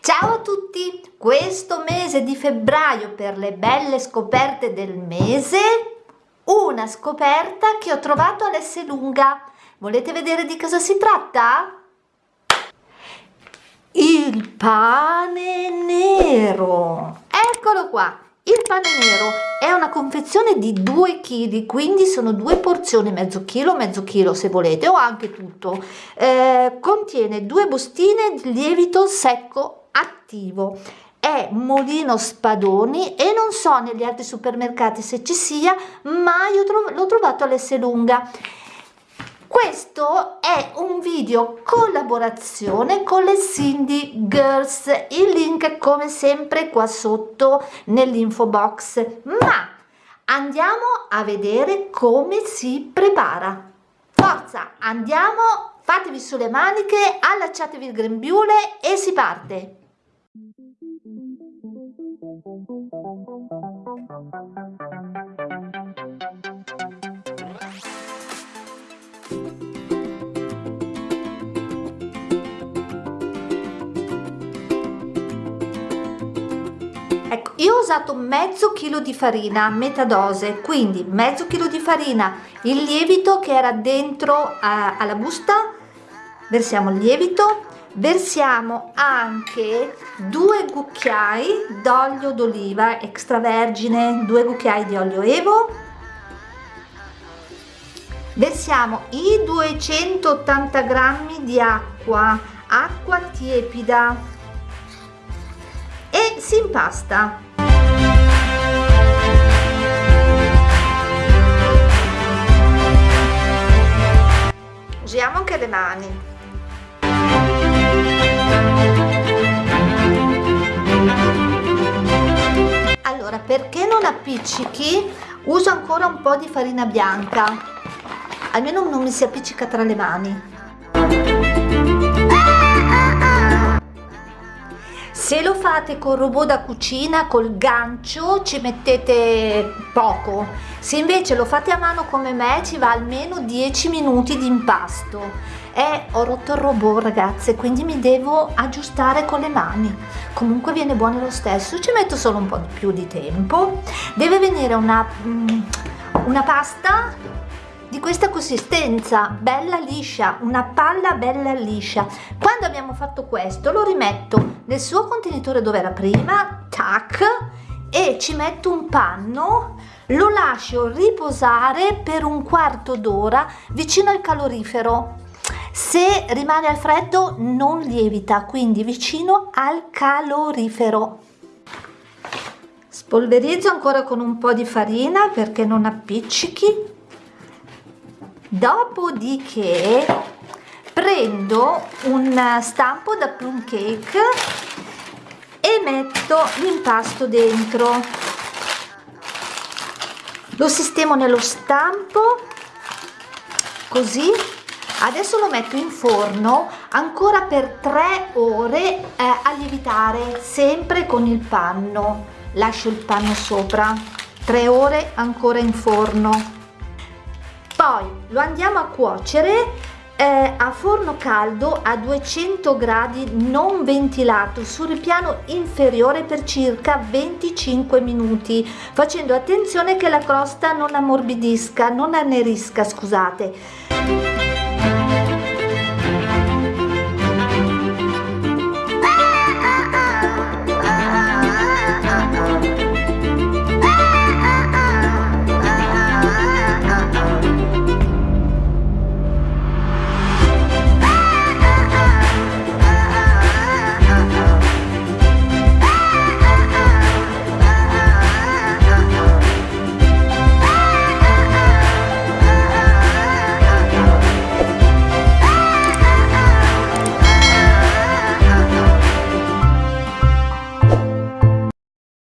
Ciao a tutti! Questo mese di febbraio per le belle scoperte del mese, una scoperta che ho trovato all'Esselunga. Volete vedere di cosa si tratta? Il pane nero! Eccolo qua! Il pane nero è una confezione di 2 kg, quindi sono due porzioni, mezzo chilo, mezzo chilo se volete, o anche tutto. Eh, contiene due bustine di lievito secco attivo. È Molino Spadoni e non so negli altri supermercati se ci sia, ma io l'ho trovato all'Esselunga. Questo è un video collaborazione con le Cindy Girls, il link come sempre qua sotto nell'info box, ma andiamo a vedere come si prepara. Forza, andiamo, fatevi sulle maniche, allacciatevi il grembiule e si parte. Ecco, io ho usato mezzo chilo di farina, metà dose, quindi mezzo chilo di farina, il lievito che era dentro a, alla busta, versiamo il lievito, versiamo anche due cucchiai d'olio d'oliva extravergine, due cucchiai di olio evo, versiamo i 280 grammi di acqua, acqua tiepida si impasta. Usiamo anche le mani. Allora, perché non appiccichi, uso ancora un po' di farina bianca, almeno non mi si appiccica tra le mani. Se lo fate con robot da cucina col gancio ci mettete poco. Se invece lo fate a mano come me ci va almeno 10 minuti di impasto. E ho rotto il robot ragazze quindi mi devo aggiustare con le mani. Comunque viene buono lo stesso. Ci metto solo un po' di più di tempo. Deve venire una, mm, una pasta di questa consistenza bella liscia una palla bella liscia. Quando abbiamo fatto questo lo rimetto nel suo contenitore dove era prima tac e ci metto un panno lo lascio riposare per un quarto d'ora vicino al calorifero. Se rimane al freddo non lievita quindi vicino al calorifero. Spolverizzo ancora con un po' di farina perché non appiccichi dopodiché prendo un stampo da plum cake e metto l'impasto dentro. Lo sistemo nello stampo così. Adesso lo metto in forno ancora per 3 ore eh, a lievitare sempre con il panno. Lascio il panno sopra. 3 ore ancora in forno poi lo andiamo a cuocere eh, a forno caldo a 200 gradi non ventilato sul ripiano inferiore per circa 25 minuti facendo attenzione che la crosta non ammorbidisca non annerisca scusate